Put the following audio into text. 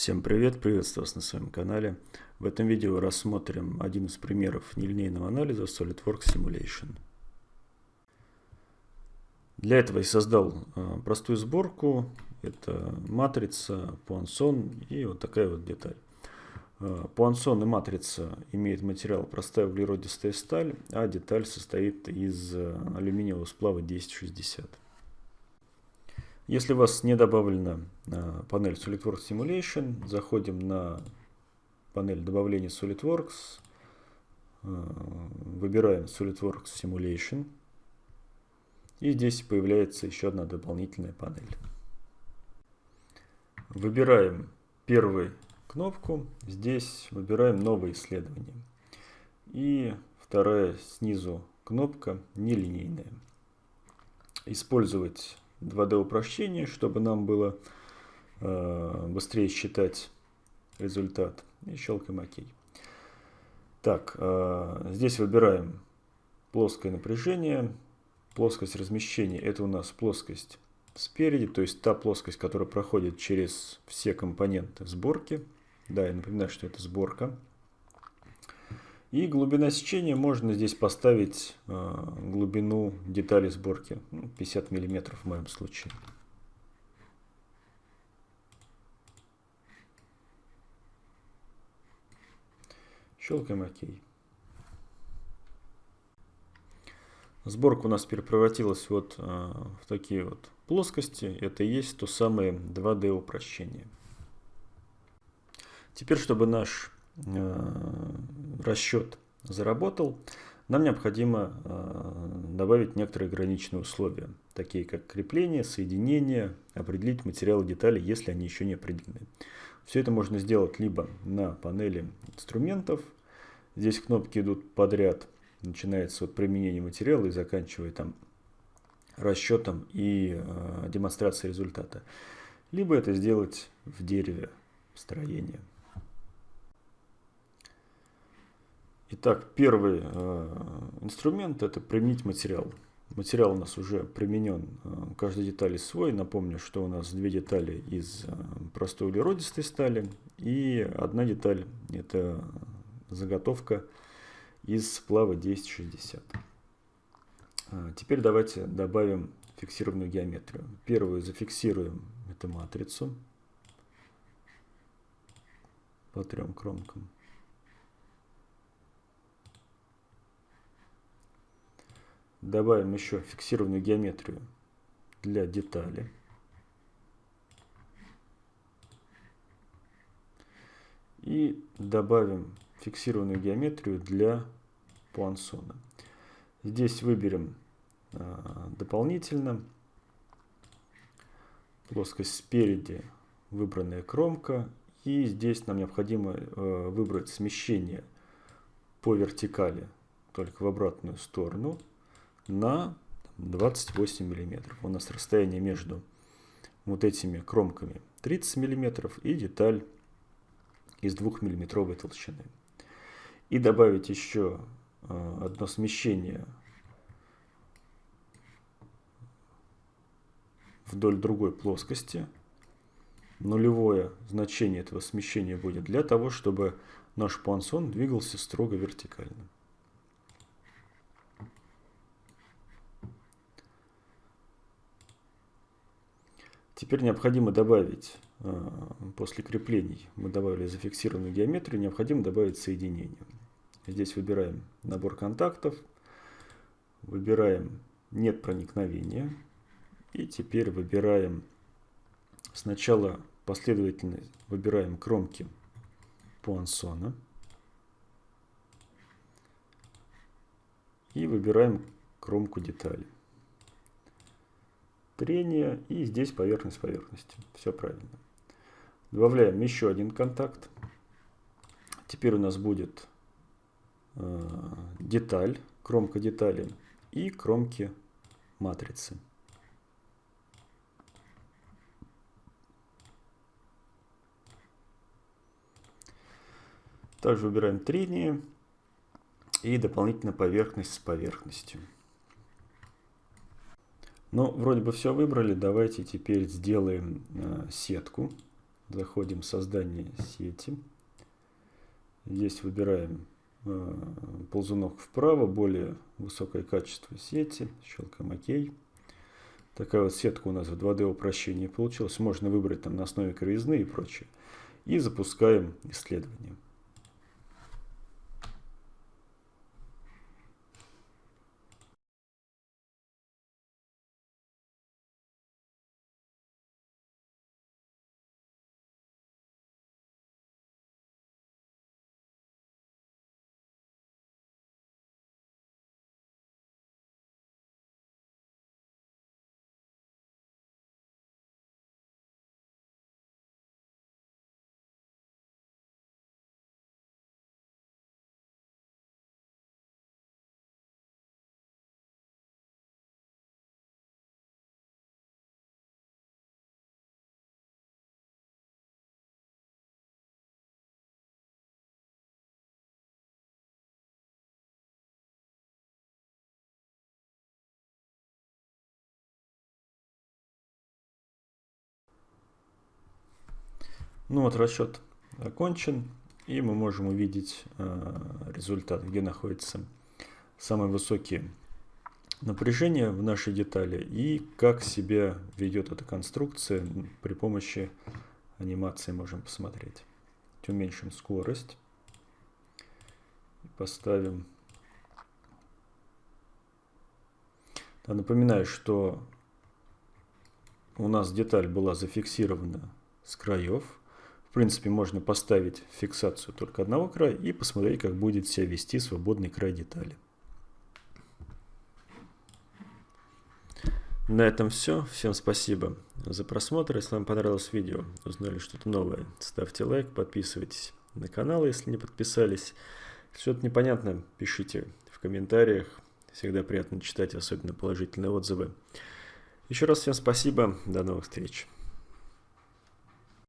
Всем привет, приветствую вас на своем канале. В этом видео рассмотрим один из примеров нелинейного анализа SolidWorks Simulation. Для этого я создал а, простую сборку. Это матрица, пуансон и вот такая вот деталь. А, пуансон и матрица имеют материал простая углеродистая сталь, а деталь состоит из а, алюминиевого сплава 1060. Если у вас не добавлена э, панель SolidWorks Simulation, заходим на панель добавления SolidWorks, э, выбираем SolidWorks Simulation, и здесь появляется еще одна дополнительная панель. Выбираем первую кнопку, здесь выбираем новое исследование. И вторая снизу кнопка нелинейная. Использовать 2D упрощение, чтобы нам было э, быстрее считать результат. И щелкаем ОК. Так, э, здесь выбираем плоское напряжение, плоскость размещения. Это у нас плоскость спереди, то есть та плоскость, которая проходит через все компоненты сборки. Да, я напоминаю, что это сборка. И глубина сечения можно здесь поставить э, глубину детали сборки, 50 ну, мм в моем случае. Щелкаем ОК. Сборка у нас превратилась вот э, в такие вот плоскости. Это и есть то самое 2D упрощение. Теперь, чтобы наш расчет заработал, нам необходимо э, добавить некоторые ограниченные условия, такие как крепление, соединение, определить материалы детали, если они еще не определены. Все это можно сделать либо на панели инструментов, здесь кнопки идут подряд, начинается от применения материала и заканчивая там расчетом и э, демонстрацией результата. Либо это сделать в дереве строения. Итак, первый э, инструмент – это применить материал. Материал у нас уже применен, э, каждой детали свой. Напомню, что у нас две детали из э, простой углеродистой стали и одна деталь – это заготовка из сплава 1060. Теперь давайте добавим фиксированную геометрию. Первую зафиксируем эту матрицу по трем кромкам. Добавим еще фиксированную геометрию для детали. И добавим фиксированную геометрию для пуансона. Здесь выберем а, дополнительно плоскость спереди, выбранная кромка. И здесь нам необходимо а, выбрать смещение по вертикали, только в обратную сторону на 28 миллиметров. У нас расстояние между вот этими кромками 30 миллиметров и деталь из 2 миллиметровой толщины. И добавить еще э, одно смещение вдоль другой плоскости. Нулевое значение этого смещения будет для того, чтобы наш пансон двигался строго вертикально. Теперь необходимо добавить, э, после креплений, мы добавили зафиксированную геометрию, необходимо добавить соединение. Здесь выбираем набор контактов, выбираем «Нет проникновения». И теперь выбираем сначала последовательно выбираем кромки Пуансона. И выбираем кромку детали трение и здесь поверхность поверхности. Все правильно. Добавляем еще один контакт. Теперь у нас будет э, деталь, кромка детали и кромки матрицы. Также выбираем трение и дополнительно поверхность с поверхностью. Ну, вроде бы все выбрали. Давайте теперь сделаем э, сетку заходим в создание сети. Здесь выбираем э, ползунок вправо, более высокое качество сети, щелкаем ОК. Такая вот сетка у нас в 2D упрощении получилась. Можно выбрать там на основе кривизны и прочее. И запускаем исследование. Ну вот расчет окончен, и мы можем увидеть э, результат, где находятся самые высокие напряжения в нашей детали и как себя ведет эта конструкция при помощи анимации можем посмотреть. Уменьшим скорость. Поставим. Да, напоминаю, что у нас деталь была зафиксирована с краев. В принципе, можно поставить фиксацию только одного края и посмотреть, как будет себя вести свободный край детали. На этом все. Всем спасибо за просмотр. Если вам понравилось видео, узнали что-то новое, ставьте лайк, подписывайтесь на канал, если не подписались. Что-то непонятно, пишите в комментариях. Всегда приятно читать, особенно положительные отзывы. Еще раз всем спасибо. До новых встреч.